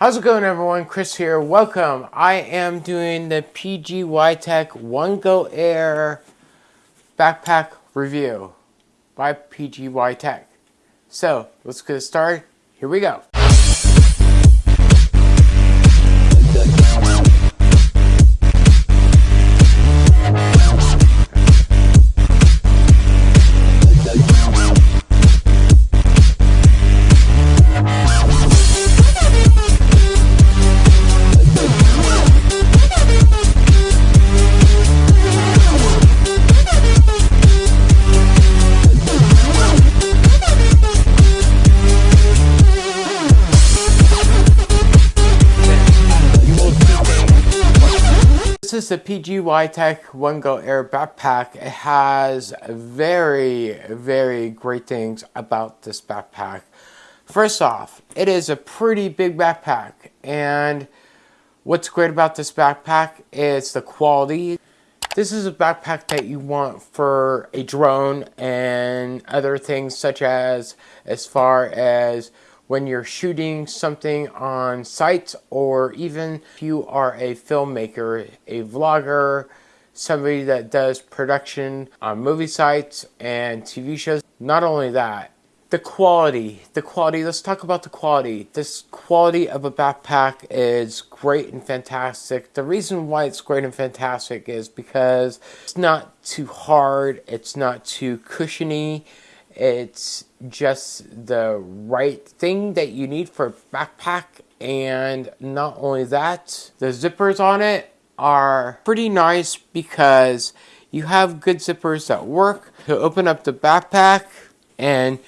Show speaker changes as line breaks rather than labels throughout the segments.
How's it going everyone? Chris here. Welcome. I am doing the PGY Tech One Go Air backpack review by PGY Tech. So let's get started. Here we go. The PGY Tech One Go Air backpack. It has very, very great things about this backpack. First off, it is a pretty big backpack and what's great about this backpack is the quality. This is a backpack that you want for a drone and other things such as as far as when you're shooting something on site or even if you are a filmmaker, a vlogger, somebody that does production on movie sites and TV shows. Not only that, the quality, the quality, let's talk about the quality. This quality of a backpack is great and fantastic. The reason why it's great and fantastic is because it's not too hard, it's not too cushiony, it's just the right thing that you need for backpack. And not only that, the zippers on it are pretty nice because you have good zippers that work to open up the backpack and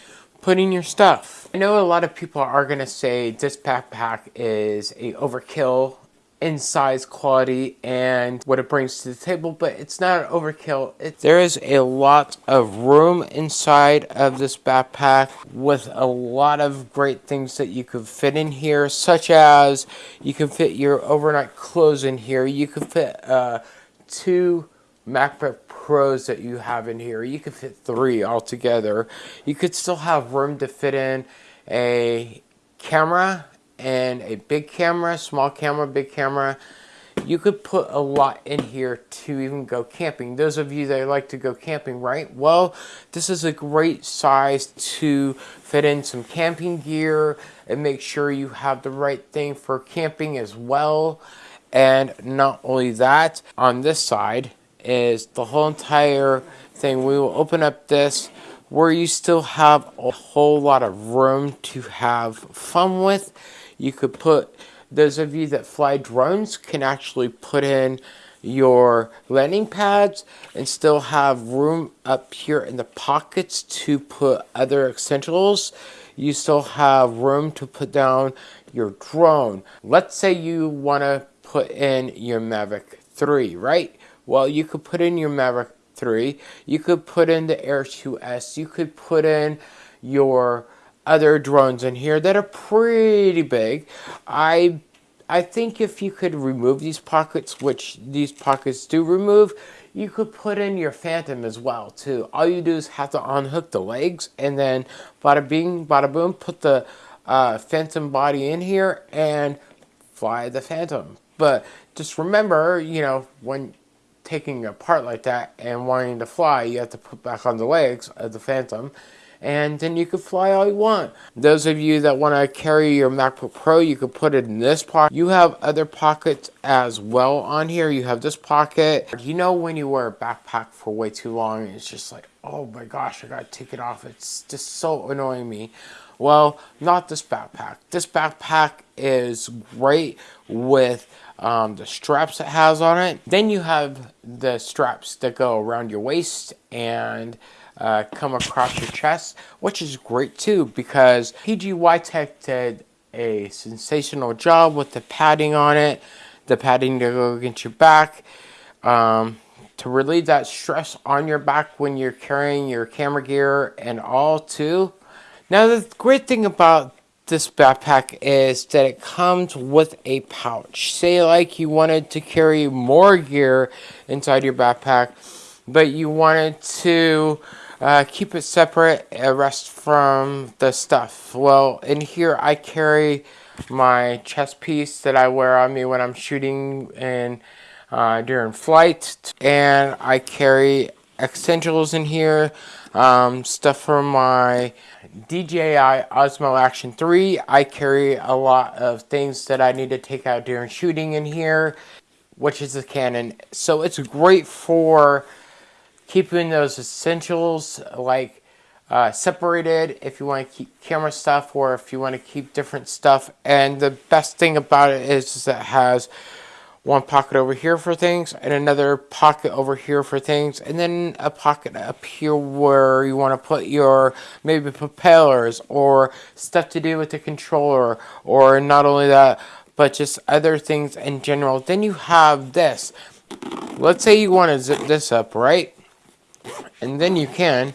put in your stuff. I know a lot of people are to say this backpack is a overkill in size, quality, and what it brings to the table, but it's not an overkill. It, there is a lot of room inside of this backpack with a lot of great things that you could fit in here, such as you can fit your overnight clothes in here. You can fit uh, two MacBook Pros that you have in here. You could fit three altogether. You could still have room to fit in a camera and a big camera, small camera, big camera. You could put a lot in here to even go camping. Those of you that like to go camping, right? Well, this is a great size to fit in some camping gear and make sure you have the right thing for camping as well. And not only that, on this side is the whole entire thing. We will open up this where you still have a whole lot of room to have fun with you could put, those of you that fly drones can actually put in your landing pads and still have room up here in the pockets to put other essentials. You still have room to put down your drone. Let's say you want to put in your Mavic 3, right? Well, you could put in your Mavic 3. You could put in the Air 2S. You could put in your other drones in here that are pretty big. I I think if you could remove these pockets, which these pockets do remove, you could put in your Phantom as well too. All you do is have to unhook the legs and then bada bing, bada boom, put the uh, Phantom body in here and fly the Phantom. But just remember, you know, when taking a part like that and wanting to fly, you have to put back on the legs of the Phantom and then you can fly all you want. Those of you that want to carry your MacBook Pro, you can put it in this pocket. You have other pockets as well on here. You have this pocket. You know when you wear a backpack for way too long, it's just like, oh my gosh, I gotta take it off. It's just so annoying me. Well, not this backpack. This backpack is great with um, the straps it has on it. Then you have the straps that go around your waist and uh, come across your chest, which is great too because PGY Tech did a sensational job with the padding on it, the padding to go against your back, um, to relieve that stress on your back when you're carrying your camera gear and all too. Now the great thing about this backpack is that it comes with a pouch. Say like you wanted to carry more gear inside your backpack, but you wanted to uh, keep it separate, uh, rest from the stuff. Well, in here I carry my chest piece that I wear on me when I'm shooting and uh, during flight. And I carry essentials in here, um, stuff for my DJI Osmo Action 3. I carry a lot of things that I need to take out during shooting in here, which is the Canon. So it's great for keeping those essentials like uh, separated if you want to keep camera stuff or if you want to keep different stuff. And the best thing about it is, is that it has one pocket over here for things and another pocket over here for things and then a pocket up here where you want to put your maybe propellers or stuff to do with the controller or not only that but just other things in general. Then you have this. Let's say you want to zip this up right and then you can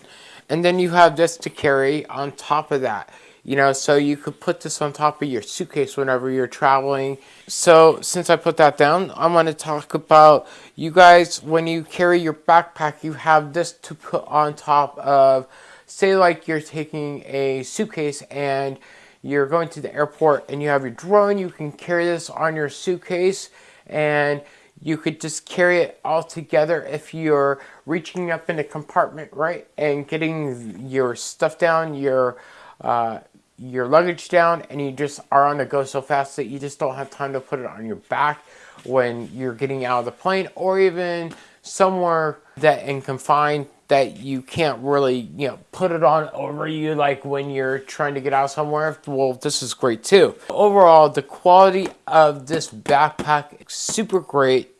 and then you have this to carry on top of that you know so you could put this on top of your suitcase whenever you're traveling. So since I put that down I'm going to talk about you guys when you carry your backpack you have this to put on top of say like you're taking a suitcase and you're going to the airport and you have your drone you can carry this on your suitcase and you could just carry it all together if you're reaching up in a compartment, right? And getting your stuff down, your uh, your luggage down, and you just are on the go so fast that you just don't have time to put it on your back when you're getting out of the plane or even somewhere that in confined that you can't really, you know, put it on over you like when you're trying to get out somewhere. Well, this is great too. Overall, the quality of this backpack is super great.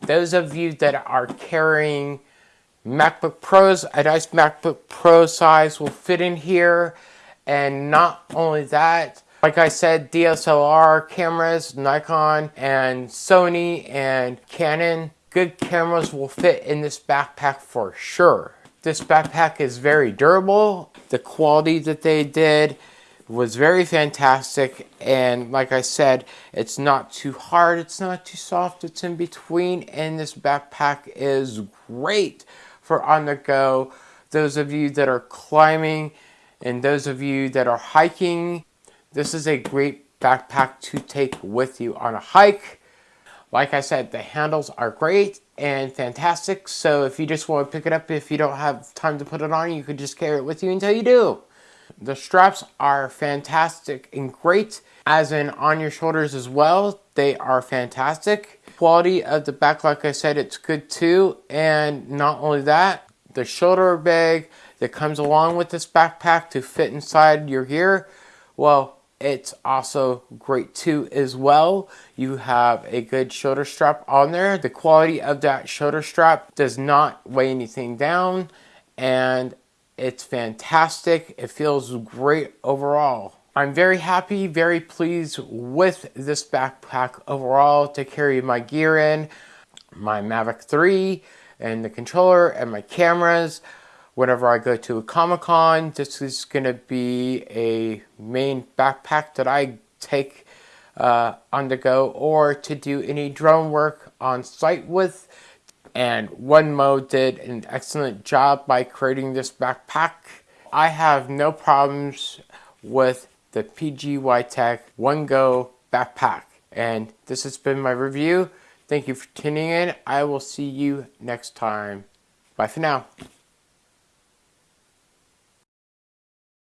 Those of you that are carrying MacBook Pros, a nice MacBook Pro size will fit in here. And not only that, like I said, DSLR cameras, Nikon and Sony and Canon good cameras will fit in this backpack for sure. This backpack is very durable. The quality that they did was very fantastic and like I said it's not too hard it's not too soft it's in between and this backpack is great for on the go those of you that are climbing and those of you that are hiking this is a great backpack to take with you on a hike like I said, the handles are great and fantastic. So if you just want to pick it up, if you don't have time to put it on, you could just carry it with you until you do. The straps are fantastic and great, as in on your shoulders as well. They are fantastic. Quality of the back, like I said, it's good too. And not only that, the shoulder bag that comes along with this backpack to fit inside your gear, well, it's also great too as well. You have a good shoulder strap on there. The quality of that shoulder strap does not weigh anything down and it's fantastic. It feels great overall. I'm very happy, very pleased with this backpack overall to carry my gear in, my Mavic 3 and the controller and my cameras whenever I go to a Comic-Con. This is going to be a main backpack that I take uh, on the go or to do any drone work on site with. And OneMo did an excellent job by creating this backpack. I have no problems with the PGYTech One Go backpack. And this has been my review. Thank you for tuning in. I will see you next time. Bye for now.